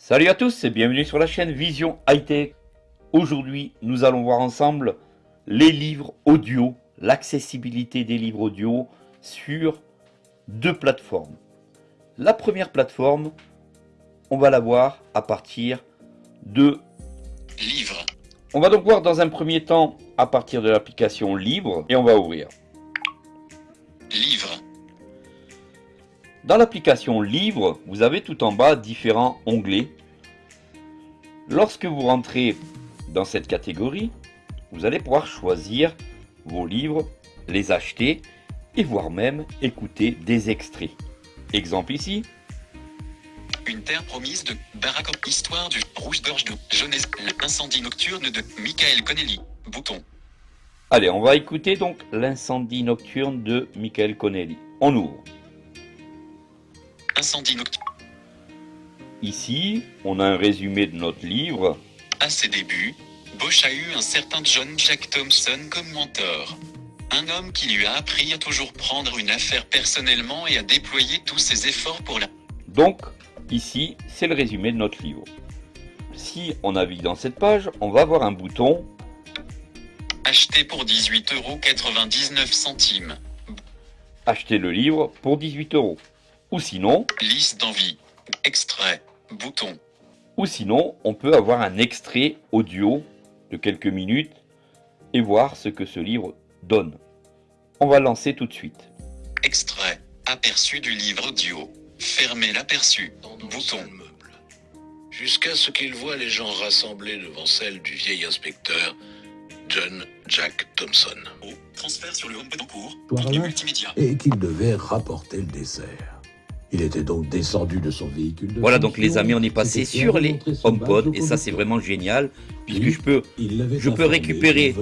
Salut à tous et bienvenue sur la chaîne Vision High Tech. Aujourd'hui, nous allons voir ensemble les livres audio, l'accessibilité des livres audio sur deux plateformes. La première plateforme, on va la voir à partir de Livre. On va donc voir dans un premier temps à partir de l'application Libre et on va ouvrir. Livre. Dans l'application Livre, vous avez tout en bas différents onglets. Lorsque vous rentrez dans cette catégorie, vous allez pouvoir choisir vos livres, les acheter et voire même écouter des extraits. Exemple ici, Une terre promise de Barack. Histoire du rouge-gorge de Jeunesse. L'incendie nocturne de Michael Connelly. Bouton. Allez, on va écouter donc l'incendie nocturne de Michael Connelly. On ouvre. Incendie nocturne. Ici, on a un résumé de notre livre. À ses débuts, Bosch a eu un certain John Jack Thompson comme mentor. Un homme qui lui a appris à toujours prendre une affaire personnellement et à déployer tous ses efforts pour la... Donc, ici, c'est le résumé de notre livre. Si on navigue dans cette page, on va avoir un bouton Acheter pour 18,99€. Acheter le livre pour 18 euros. Ou sinon, Liste d'envie. Extrait. Bouton. ou sinon, on peut avoir un extrait audio de quelques minutes et voir ce que ce livre donne. On va lancer tout de suite. Extrait. Aperçu du livre audio. Fermer l'aperçu. Bouton. meuble. Jusqu'à ce qu'il voit les gens rassemblés devant celle du vieil inspecteur, John Jack Thompson. Au transfert sur le home en cours. Voilà. Multimédia. et qu'il devait rapporter le dessert. Il était donc descendu de son véhicule. De Voilà donc les amis, on est passé sur les HomePod et ça c'est vraiment génial puisque Oui. je peux Il l'avait je peux informé récupérer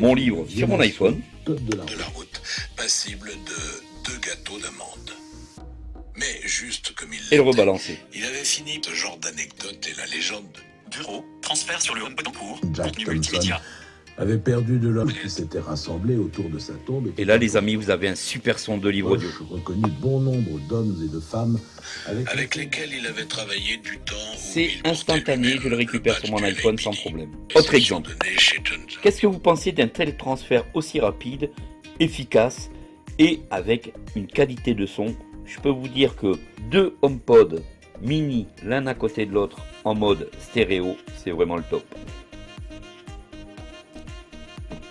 mon livre sur mon iPhone. de la De route. la route, passible de deux gâteaux d'amande. Mais juste comme il et le rebalancer. il avait fini ce genre d'anecdote et la légende Bureau. Transfert sur le home en cours. Jack Contenu Thompson multimédia. Avait perdu de l'homme qui s'était rassemblé autour de sa tombe. Et là les amis, vous avez un super son de livre audio. Bosch reconnut bon nombre d'hommes et de femmes avec, avec lesquels il avait travaillé du temps. C'est instantané, je le récupère sur mon iPhone sans problème. Autre exemple. Qu'est-ce que vous pensez d'un tel transfert aussi rapide, efficace et avec une qualité de son? Je peux vous dire que deux HomePod mini l'un à côté de l'autre en mode stéréo, c'est vraiment le top.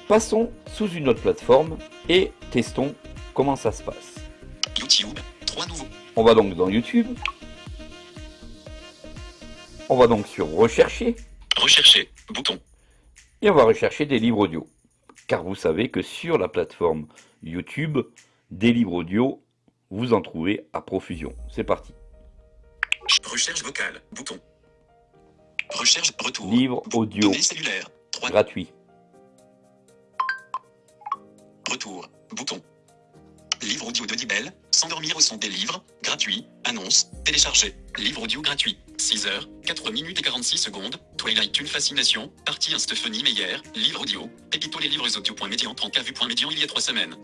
Passons sous une autre plateforme et testons comment ça se passe. YouTube. Trois nouveaux. On va donc dans YouTube. On va donc sur rechercher Rechercher. Bouton. et on va rechercher des livres audio. Car vous savez que sur la plateforme YouTube, des livres audio, vous en trouvez à profusion. C'est parti. Recherche vocale. Bouton. Recherche retour. Livre audio. 3. gratuit. Bouton. Livre audio de Dibel. S'endormir au son des livres. Gratuit. Annonce. Télécharger. Livre audio gratuit. 6 heures, 4 minutes et 46 secondes. Twilight une fascination. Partie 1 Stéphanie Meyer. Livre audio. Pépito les livres audio.médian 30 vu.médian il y a 3 semaines.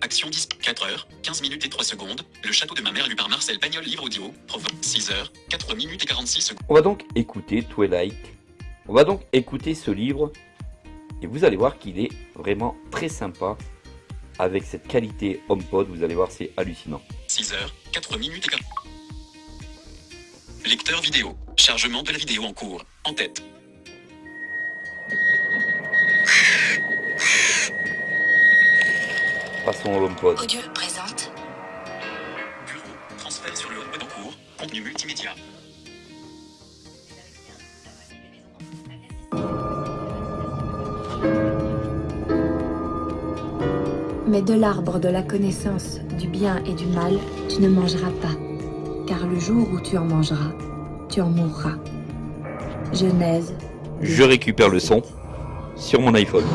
Action 10, 4 heures, 15 minutes et 3 secondes. Le château de ma mère lu par Marcel Pagnol livre audio. Provo. 6 heures, 4 minutes et 46 secondes. On va donc écouter Twilight. On va donc écouter ce livre et vous allez voir qu'il est vraiment très sympa avec cette qualité HomePod. Vous allez voir, c'est hallucinant. 6 heures, 4 minutes et 40. Lecteur vidéo. Chargement de la vidéo en cours. En tête. Passons au HomePod. Audio présente Bureau. Transfert sur le HomePod en cours. Contenu multimédia. Mais de l'arbre de la connaissance du bien et du mal, tu ne mangeras pas, car le jour où tu en mangeras, tu en mourras. Genèse. Je récupère le son sur mon iPhone.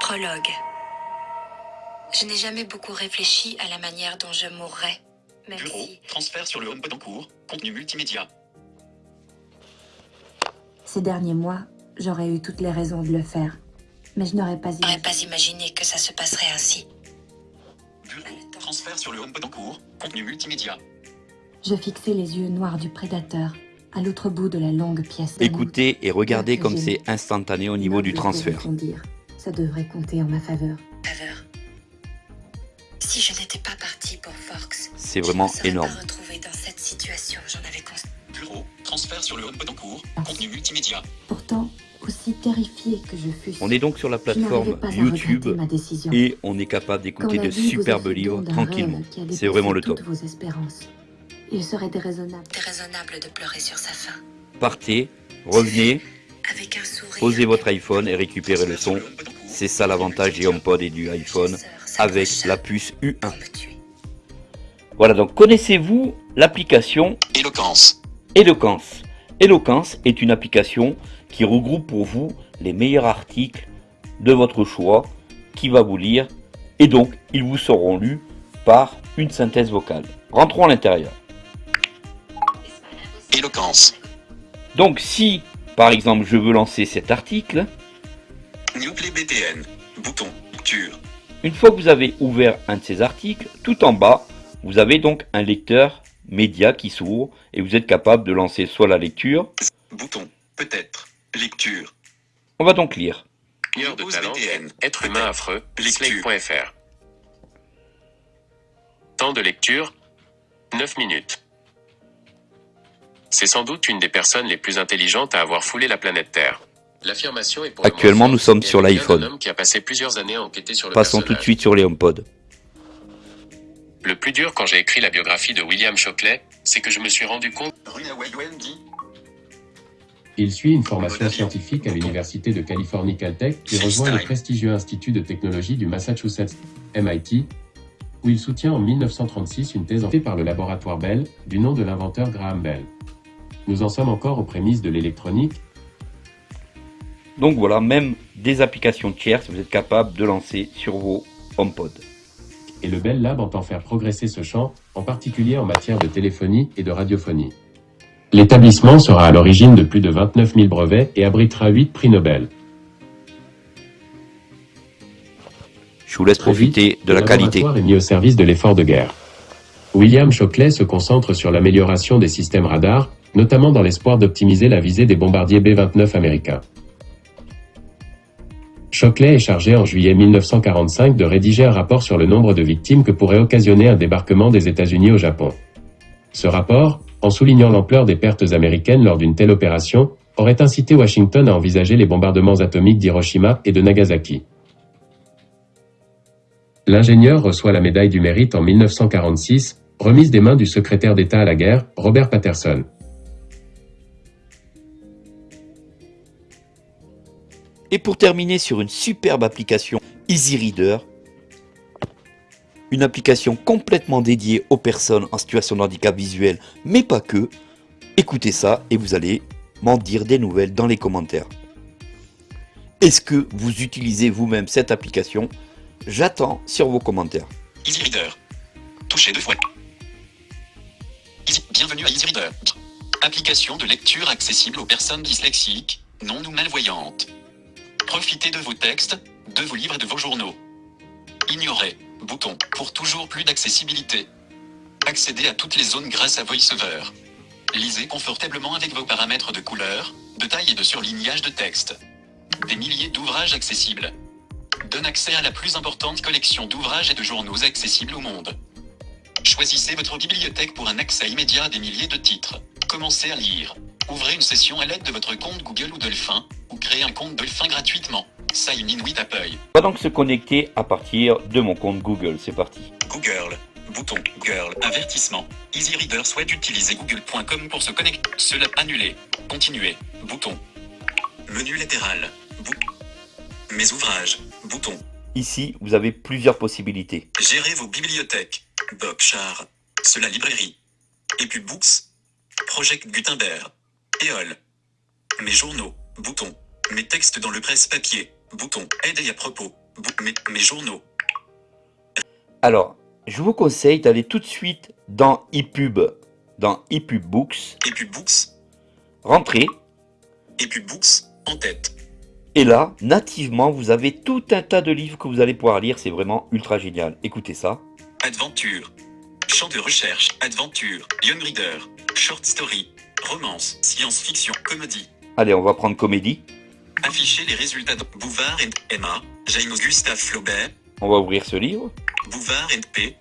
Prologue. Je n'ai jamais beaucoup réfléchi à la manière dont je mourrais, même Bureau. Transfert sur le HomePod en cours. Contenu multimédia. Ces derniers mois, j'aurais eu toutes les raisons de le faire. Mais je n'aurais pas je pas imaginé que ça se passerait ainsi. Transfert sur le HomePod en cours. Contenu multimédia. Je fixais les yeux noirs du prédateur à l'autre bout de la longue pièce. Écoutez et regardez comme c'est instantané au niveau du transfert. dire. Ça devrait compter en ma faveur. Faveur. Si je n'étais pas partie pour Fox, C'est je vraiment ne serais énorme. pas retrouvée dans cette situation. J'en Bureau, transfert sur le HomePod en cours, contenu multimédia. Pourtant, aussi terrifié que je fusse, On est donc sur la plateforme YouTube et on est capable d'écouter de superbes livres tranquillement. C'est vraiment le top. vos espérances. Il serait déraisonnable. Déraisonnable de pleurer sur sa faim. Partez, revenez, Avec un sourire. posez votre iPhone et récupérez le son. C'est ça l'avantage des HomePod et du iPhone avec la puce U1. Pour me tuer. Voilà, donc connaissez-vous l'application Éloquence. Eloquence Eloquence est une application qui regroupe pour vous les meilleurs articles de votre choix, qui va vous lire, et donc ils vous seront lus par une synthèse vocale. Rentrons à l'intérieur. Éloquence. Donc si, par exemple, je veux lancer cet article, BTN. Bouton. Une fois que vous avez ouvert un de ces articles, tout en bas, vous avez donc un lecteur média qui s'ouvre et vous êtes capable de lancer soit la lecture, Bouton. Peut-être. Lecture. on va donc lire. Heure de News talent. BTN. Être humain affreux. Lecture. Slate.fr. Temps de lecture 9 minutes. C'est sans doute une des personnes les plus intelligentes à avoir foulé la planète Terre. L'affirmation est pour Actuellement, nous sommes sur l'iPhone. d'un homme qui a passé plusieurs années à enquêter sur le Passons tout de suite sur les HomePod. Le plus dur quand j'ai écrit la biographie de William Shockley, c'est que je me suis rendu compte. Il suit une formation scientifique à l'Université de Californie Caltech puis rejoint le prestigieux Institut de technologie du Massachusetts, MIT, où il soutient en 1936 une thèse faite par le laboratoire Bell, du nom de l'inventeur Graham Bell. Nous en sommes encore aux prémices de l'électronique, Donc voilà, même des applications tierces, vous êtes capable de lancer sur vos HomePod. Et le Bell Lab entend faire progresser ce champ, en particulier en matière de téléphonie et de radiophonie. L'établissement sera à l'origine de plus de 29 000 brevets et abritera 8 prix Nobel. Je vous laisse profiter de la qualité. est mis au service de l'effort de guerre. William Shockley se concentre sur l'amélioration des systèmes radars, notamment dans l'espoir d'optimiser la visée des bombardiers B-29 américains. Shockley est chargé en juillet 1945 de rédiger un rapport sur le nombre de victimes que pourrait occasionner un débarquement des États-Unis au Japon. Ce rapport, en soulignant l'ampleur des pertes américaines lors d'une telle opération, aurait incité Washington à envisager les bombardements atomiques d'Hiroshima et de Nagasaki. L'ingénieur reçoit la médaille du mérite en 1946, remise des mains du secrétaire d'État à la guerre, Robert Patterson. Et pour terminer sur une superbe application Easy Reader, une application complètement dédiée aux personnes en situation de handicap visuel, mais pas que, écoutez ça et vous allez m'en dire des nouvelles dans les commentaires. Est-ce que vous utilisez vous-même cette application? J'attends sur vos commentaires. Easy Reader. Touchez deux fois. Bienvenue à Easy Reader. Application de lecture accessible aux personnes dyslexiques, non ou malvoyantes. Profitez de vos textes, de vos livres et de vos journaux. Ignorez. Bouton. Pour toujours plus d'accessibilité. Accédez à toutes les zones grâce à VoiceOver. Lisez confortablement avec vos paramètres de couleur, de taille et de surlignage de texte. Des milliers d'ouvrages accessibles donne accès à la plus importante collection d'ouvrages et de journaux accessibles au monde. Choisissez votre bibliothèque pour un accès immédiat à des milliers de titres. Commencez à lire. Ouvrez une session à l'aide de votre compte Google ou Dolphin, ou créez un compte Dolphin gratuitement. Sign in with Apple. On va donc se connecter à partir de mon compte Google. C'est parti. Google. Bouton Google. Avertissement. Easy Reader souhaite utiliser google.com pour se connecter. Cela annulé. Continuer. Bouton. Menu latéral. Mes ouvrages. Bouton. Ici, vous avez plusieurs possibilités. Gérez vos bibliothèques. Bob Char. Cela librairie. EPUB Books. Project Gutenberg. EOL. Mes journaux. Bouton. Mes textes dans le presse-papier. Bouton. Aide et à propos. Mes, mes journaux. Alors, je vous conseille d'aller tout de suite dans ePub, dans ePub Books, EPUB Books. rentrez, EPUB Books. En tête. et là, nativement, vous avez tout un tas de livres que vous allez pouvoir lire. C'est vraiment ultra génial. Écoutez ça. Adventure. Champ de recherche, aventure, young reader, short story, romance, science-fiction, comédie. Allez, on va prendre comédie. Afficher les résultats de Bouvard et Emma, James Gustave Flaubert, On va ouvrir ce livre. Bouvard et P.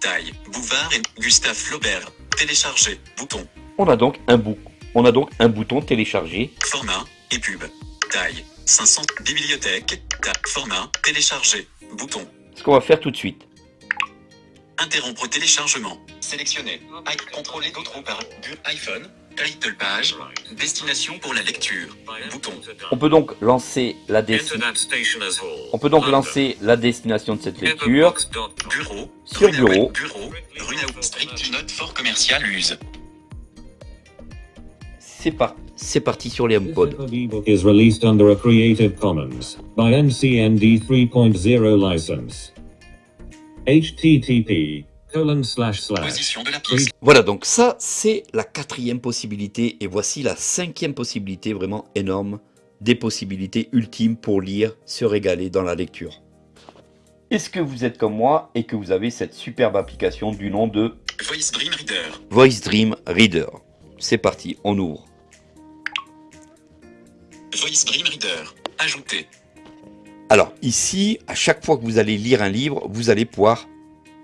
Taille, Bouvard et Gustave Flaubert. Télécharger, bouton, On a donc un bou- On a donc un bouton télécharger. format et pub. Taille, 500, bibliothèque, ta, format, télécharger, bouton. Ce qu'on va faire tout de suite. Interrompre téléchargement. Sélectionner. I contrôler d'autres par bu iPhone. Title page. Destination pour la lecture. Bouton. On peut donc lancer la destination. On peut donc lancer la destination de cette lecture. Bureau. Sur bureau. Bureau. Street. Note fort commercial use. C'est par- c'est parti sur les HomePod. Is released under a Creative Commons by NCND 3.0 license. HTTP colon slash slash. Position de la pièce. Voilà, donc ça, c'est la quatrième possibilité. Et voici la cinquième possibilité, vraiment énorme, des possibilités ultimes pour lire, se régaler dans la lecture. Est-ce que vous êtes comme moi et que vous avez cette superbe application du nom de Voice Dream Reader. Voice Dream Reader C'est parti, on ouvre. Voice Dream Reader. Ajouter. Alors ici, à chaque fois que vous allez lire un livre, vous allez pouvoir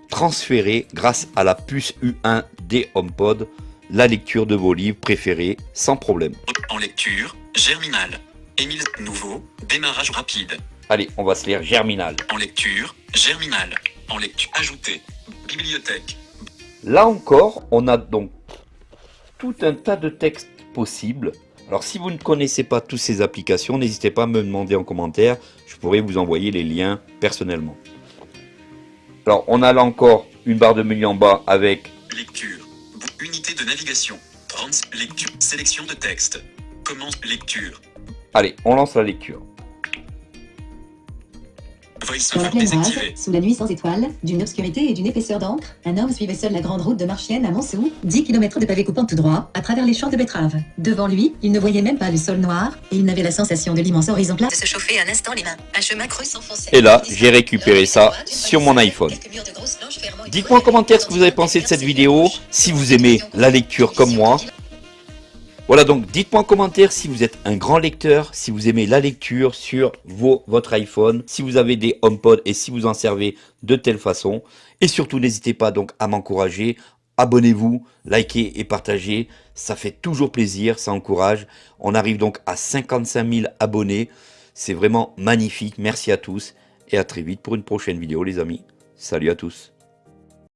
transférer grâce à la puce U1 des HomePod la lecture de vos livres préférés sans problème. En lecture. Germinal. Émile. Nouveau. Démarrage rapide. Allez, on va se lire Germinal. En lecture. Germinal. En lecture. Ajouter. Bibliothèque. Là encore, on a donc tout un tas de textes possibles. Alors si vous ne connaissez pas toutes ces applications, n'hésitez pas à me demander en commentaire. Je pourrais vous envoyer les liens personnellement. Alors on a là encore une barre de menu en bas avec Lecture. Unité de navigation. Trans. Lecture. Sélection de texte. Commence. Lecture. Allez, on lance la lecture. Dans la sous la nuit sans étoiles, d'une obscurité et d'une épaisseur d'encre, un homme suivait seul la grande route de Marchienne à Montsou, 10 km de pavés coupant tout droit, à travers les champs de betteraves. Devant lui, il ne voyait même pas le sol noir, et il n'avait la sensation de l'immense horizon plat. De se chauffer un instant les mains. Un chemin creux s'enfonçait. Et là, j'ai récupéré ça sur mon iPhone. Dites-moi en commentaire ce que vous avez pensé de cette vidéo, si vous aimez la lecture comme moi. Voilà donc, dites-moi en commentaire si vous êtes un grand lecteur, si vous aimez la lecture sur vos, votre iPhone, si vous avez des HomePod et si vous en servez de telle façon. Et surtout, n'hésitez pas donc à m'encourager. Abonnez-vous, likez et partagez. Ça fait toujours plaisir, ça encourage. On arrive donc à 55 000 abonnés. C'est vraiment magnifique. Merci à tous et à très vite pour une prochaine vidéo les amis. Salut à tous.